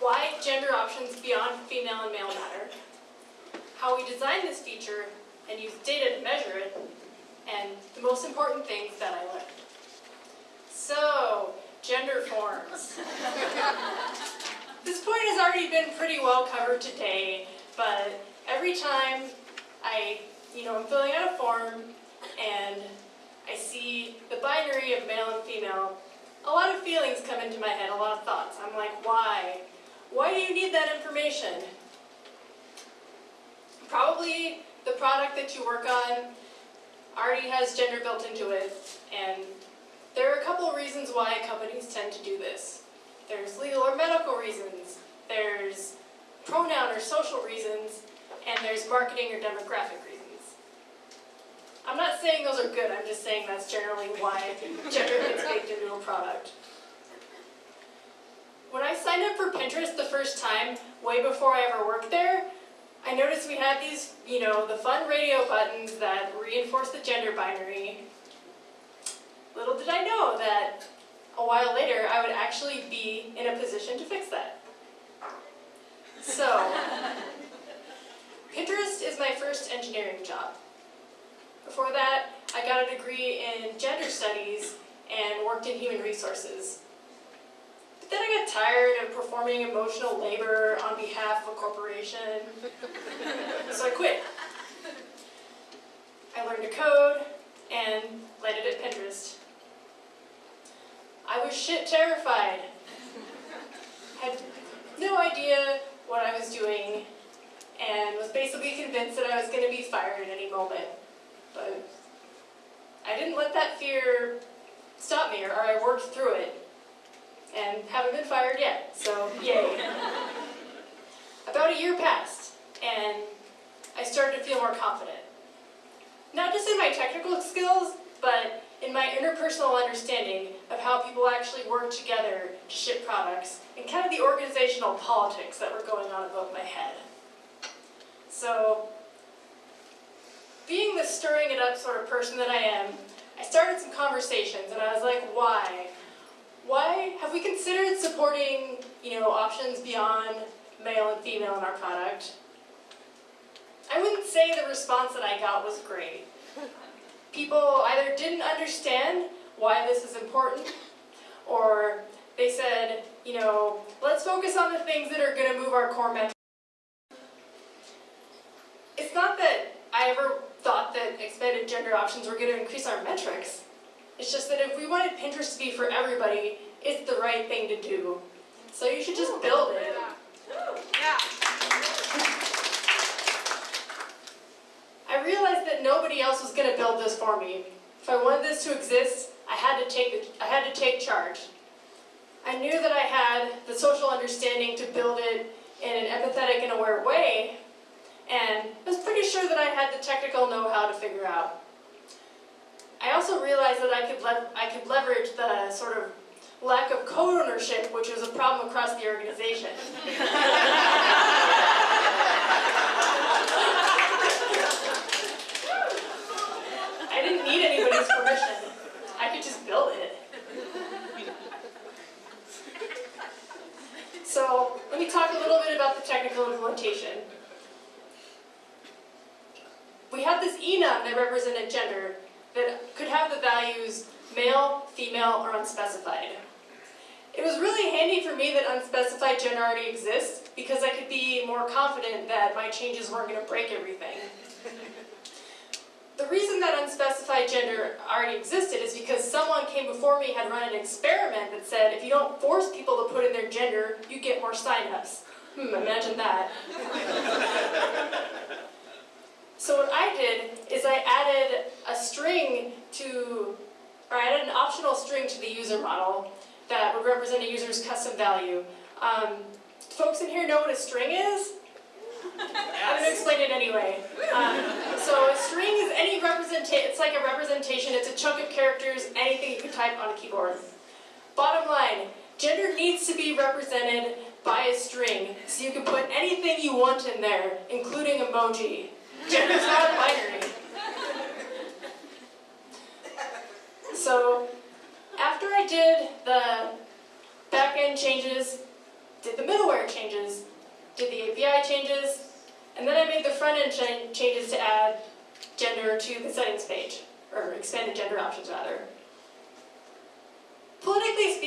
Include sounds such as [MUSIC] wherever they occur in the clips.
Why gender options beyond female and male matter. How we design this feature and use data to measure it. And the most important things that I learned. So, gender forms. this point has already been pretty well covered today, but every time I, you know, I'm filling out a form and I see the binary of male and female, a lot of feelings come into my head, a lot of thoughts. I'm like, why? Why do you need that information? Probably the product that you work on already has gender built into it, and there are a couple reasons why companies tend to do this. There's legal or medical reasons, there's pronoun or social reasons, and there's marketing or demographic reasons. I'm not saying those are good, I'm just saying that's generally why [LAUGHS] gender gets baked into a product. When I signed up for Pinterest the first time, way before I ever worked there, I noticed we had these, you know, the fun radio buttons that reinforce the gender binary. Little did I know that a while later I would actually be in a position to fix that. So, [LAUGHS] Pinterest is my first engineering job. Before that, I got a degree in gender studies and worked in human resources. But then I got tired of performing emotional labor on behalf of a corporation, so I quit. I learned to code and landed at Pinterest. I was shit terrified. Had no idea what I was doing and was basically convinced that I was going to be fired at any moment. But I didn't let that fear stop me, or, or I worked through it. And haven't been fired yet, so yay. [LAUGHS] About a year passed, and I started to feel more confident. Not just in my technical skills, but in my interpersonal understanding of how people actually work together to ship products, and kind of the organizational politics that were going on above my head. So being the stirring it up sort of person that I am, I started some conversations and I was like, why? Why have we considered supporting, you know, options beyond male and female in our product? I wouldn't say the response that I got was great. People either didn't understand why this is important, or they said, you know, let's focus on the things that are going to move our core metrics. It's not that I ever thought that expanded gender options were going to increase our metrics. It's just that if we wanted Pinterest to be for everybody, it's the right thing to do. So you should just build it. Yeah. I realized that nobody else was going to build this for me. If I wanted this to exist, I had to take the, I had to take charge. I knew that I had the social understanding to build it in an empathetic and aware way, and I was pretty sure that I had the technical know-how to figure out. I also realized that I could, I could leverage the sort of lack of code ownership, which was a problem across the organization. [LAUGHS] I didn't need anybody's permission. I could just build it. So let me talk a little bit about the technical implementation we had this enum that represented gender that could have the values male, female, or unspecified. It was really handy for me that unspecified gender already exists because I could be more confident that my changes weren't going to break everything. the reason that unspecified gender already existed is because someone came before me had run an experiment that said if you don't force people to put in their gender, you get more signups. Hmm, imagine that. [LAUGHS] So what I did is I added a string to, or I added an optional string to the user model that would represent a user's custom value. Um, folks in here know what a string is? [LAUGHS] I'm going to explain it anyway. Um, so a string is any representation, it's like a representation, it's a chunk of characters, anything you can type on a keyboard. Bottom line, gender needs to be represented by a string so you can put anything you want in there, including emoji. Gender's not binary. So after I did the backend changes, did the middleware changes, did the API changes, and then I made the front end ch changes to add gender to the settings page, or expanded gender options rather.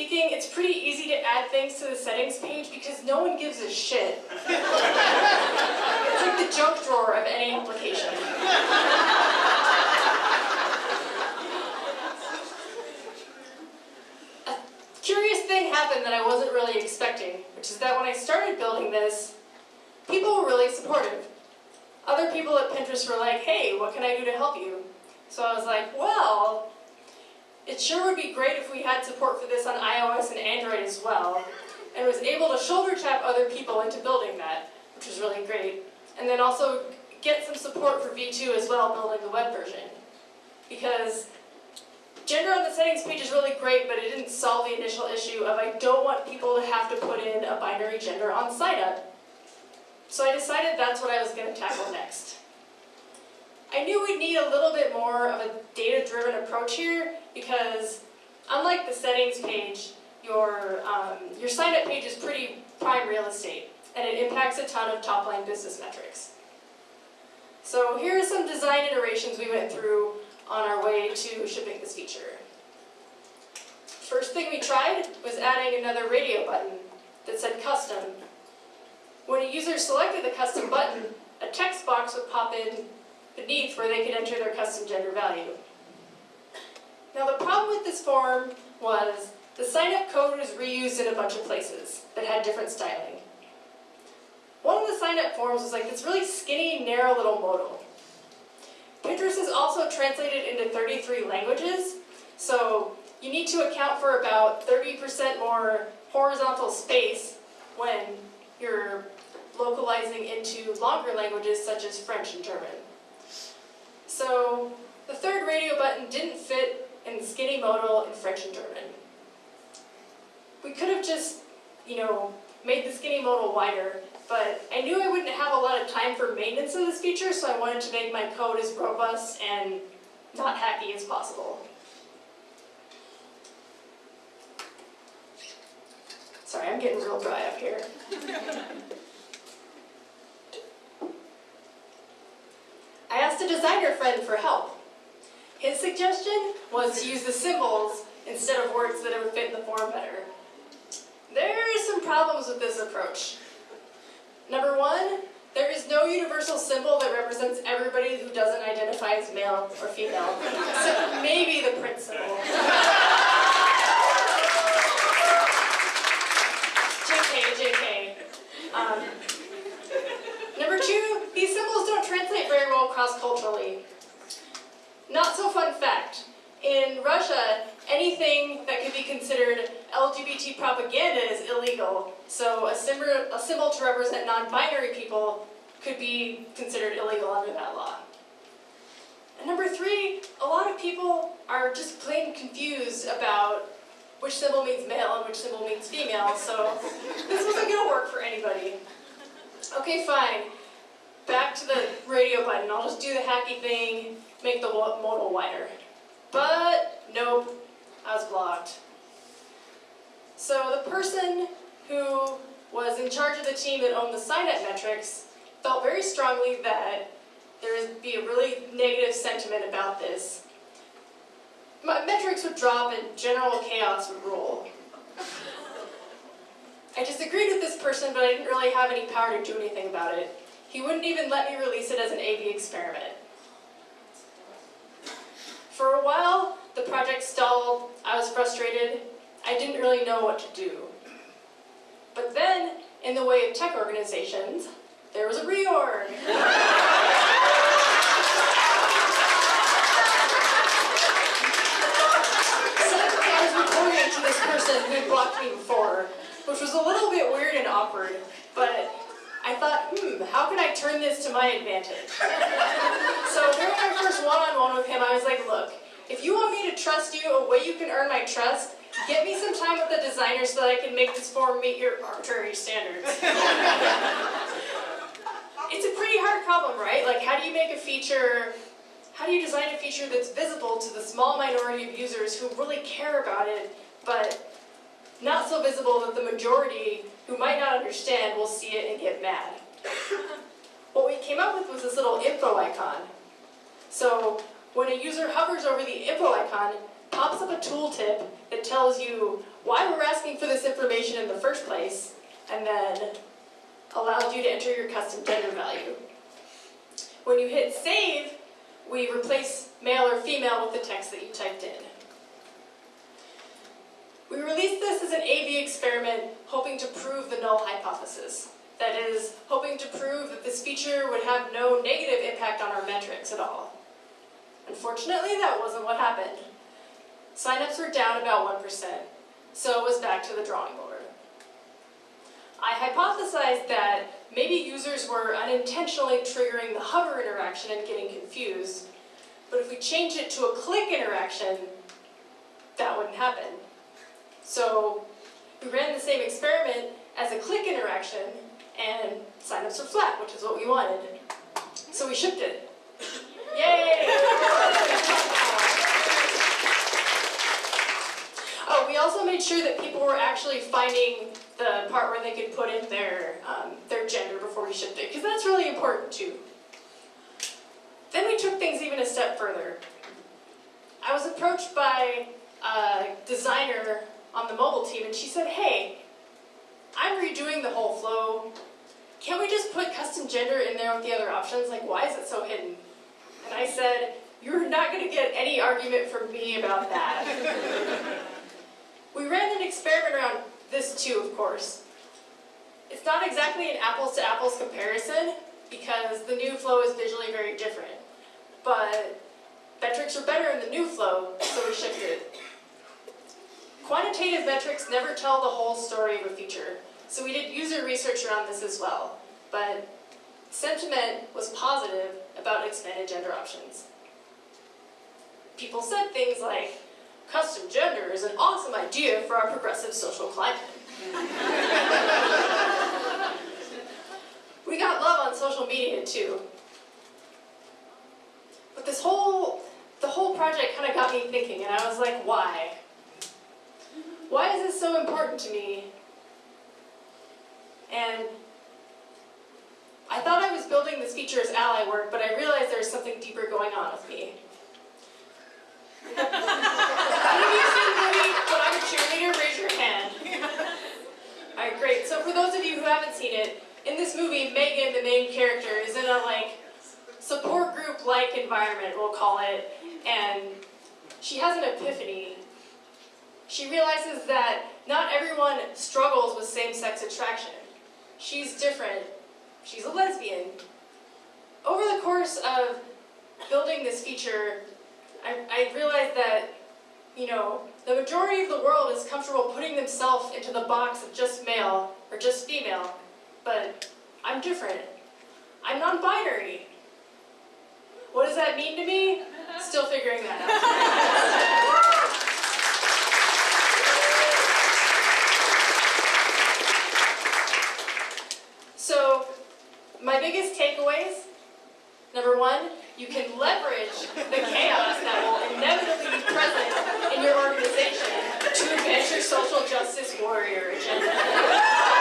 Speaking, it's pretty easy to add things to the settings page because no one gives a shit. [LAUGHS] it's like the junk drawer of any application. a curious thing happened that I wasn't really expecting, which is that when I started building this, people were really supportive. Other people at Pinterest were like, hey, what can I do to help you? So I was like, well, it sure would be great if we had support for this on iOS and Android as well, and was able to shoulder tap other people into building that, which was really great. And then also get some support for V2 as well, building the web version. Because gender on the settings page is really great, but it didn't solve the initial issue of I don't want people to have to put in a binary gender on sign up. So I decided that's what I was going to tackle next. I knew we'd need a little bit more of a data-driven approach here because unlike the settings page, your, um, your sign-up page is pretty prime real estate and it impacts a ton of top-line business metrics. So here are some design iterations we went through on our way to shipping this feature. First thing we tried was adding another radio button that said custom when a user selected the custom button, a text box would pop in beneath where they could enter their custom gender value. Now the problem with this form was the sign-up code was reused in a bunch of places that had different styling. One of the sign-up forms was like this really skinny, narrow little modal. Pinterest is also translated into 33 languages, so you need to account for about 30% more horizontal space when you're localizing into longer languages such as French and German. So the third radio button didn't fit in skinny modal in French and German. We could have just, you know, made the skinny modal wider, but I knew I wouldn't have a lot of time for maintenance of this feature, so I wanted to make my code as robust and not hacky as possible. Sorry, I'm getting real dry up here. [LAUGHS] I a designer friend for help. His suggestion was to use the symbols instead of words that would fit the form better. There are some problems with this approach. Number one, there is no universal symbol that represents everybody who doesn't identify as male or female, maybe the Prince symbol. [LAUGHS] JK, JK. Um, number two, these symbols don't translate very well cross-culturally. Not so fun fact. In Russia, anything that could be considered LGBT propaganda is illegal. So a symbol, a symbol to represent non-binary people could be considered illegal under that law. And number three, a lot of people are just plain confused about which symbol means male and which symbol means female, so this wasn't going to work for anybody. Okay, fine. Back to the radio button. I'll just do the hacky thing, make the modal wider. But, nope, I was blocked. So the person who was in charge of the team that owned the sign-up metrics felt very strongly that there would be a really negative sentiment about this. My metrics would drop and general chaos would rule. I disagreed with this person, but I didn't really have any power to do anything about it. He wouldn't even let me release it as an A-B experiment. For a while, the project stalled, I was frustrated, I didn't really know what to do. But then, in the way of tech organizations, there was a reorg. To this person who had blocked me before, which was a little bit weird and awkward, but I thought, hmm, how can I turn this to my advantage? so during my first one-on-one -on -one with him, I was like, look, if you want me to trust you, a way you can earn my trust Get me some time with the designer so that I can make this form meet your arbitrary standards. [LAUGHS] it's a pretty hard problem, right? Like, how do you make a feature, how do you design a feature that's visible to the small minority of users who really care about it, but not so visible that the majority who might not understand will see it and get mad? what we came up with was this little info icon. So when a user hovers over the info icon, pops up a tooltip that tells you why we're asking for this information in the first place, and then allows you to enter your custom gender value. When you hit save, we replace male or female with the text that you typed in. We released this as an A-B experiment hoping to prove the null hypothesis. That is, hoping to prove that this feature would have no negative impact on our metrics at all. Unfortunately, that wasn't what happened. Signups were down about 1%, so it was back to the drawing board. I hypothesized that maybe users were unintentionally triggering the hover interaction and getting confused, but if we change it to a click interaction, that wouldn't happen. So we ran the same experiment as a click interaction, and signups were flat, which is what we wanted. So we shipped it. Yay! [LAUGHS] we also made sure that people were actually finding the part where they could put in their, um, their gender before we shipped it, because that's really important too. Then we took things even a step further. I was approached by a designer on the mobile team and she said, hey, I'm redoing the whole flow. Can't we just put custom gender in there with the other options? Like, why is it so hidden? And I said, you're not going to get any argument from me about that. [LAUGHS] we ran an experiment around this too, of course. It's not exactly an apples to apples comparison because the new flow is visually very different. But metrics are better in the new flow, so we shifted. Quantitative metrics never tell the whole story of a feature, so we did user research around this as well. But sentiment was positive about expanded gender options. People said things like, custom gender is an awesome idea for our progressive social climate. we got love on social media too. But this whole, the whole project kind of got me thinking and I was like, why? Why is this so important to me? And I thought I was building this feature as ally work, but I realized there's something deeper going on with me. Any of you seen the movie When I'm a Cheerleader? Raise your hand. Alright, great. So for those of you who haven't seen it, in this movie, Megan, the main character, is in a like support group-like environment, we'll call it, and she has an epiphany. She realizes that not everyone struggles with same-sex attraction. She's different, she's a lesbian. Over the course of building this feature, I, I realized that, you know, the majority of the world is comfortable putting themselves into the box of just male or just female, but I'm different. I'm non-binary. What does that mean to me? Still figuring that out. [LAUGHS] So, my biggest takeaways, number one, you can leverage the chaos that will inevitably be present in your organization to advance your social justice warrior agenda.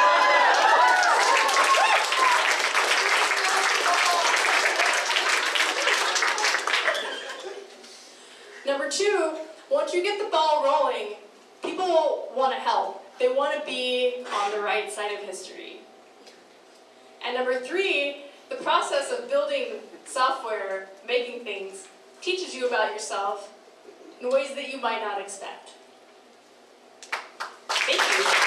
Number two, once you get the ball rolling, people want to help. They want to be on the right side of history. And number three, the process of building software, making things, teaches you about yourself in ways that you might not expect. Thank you.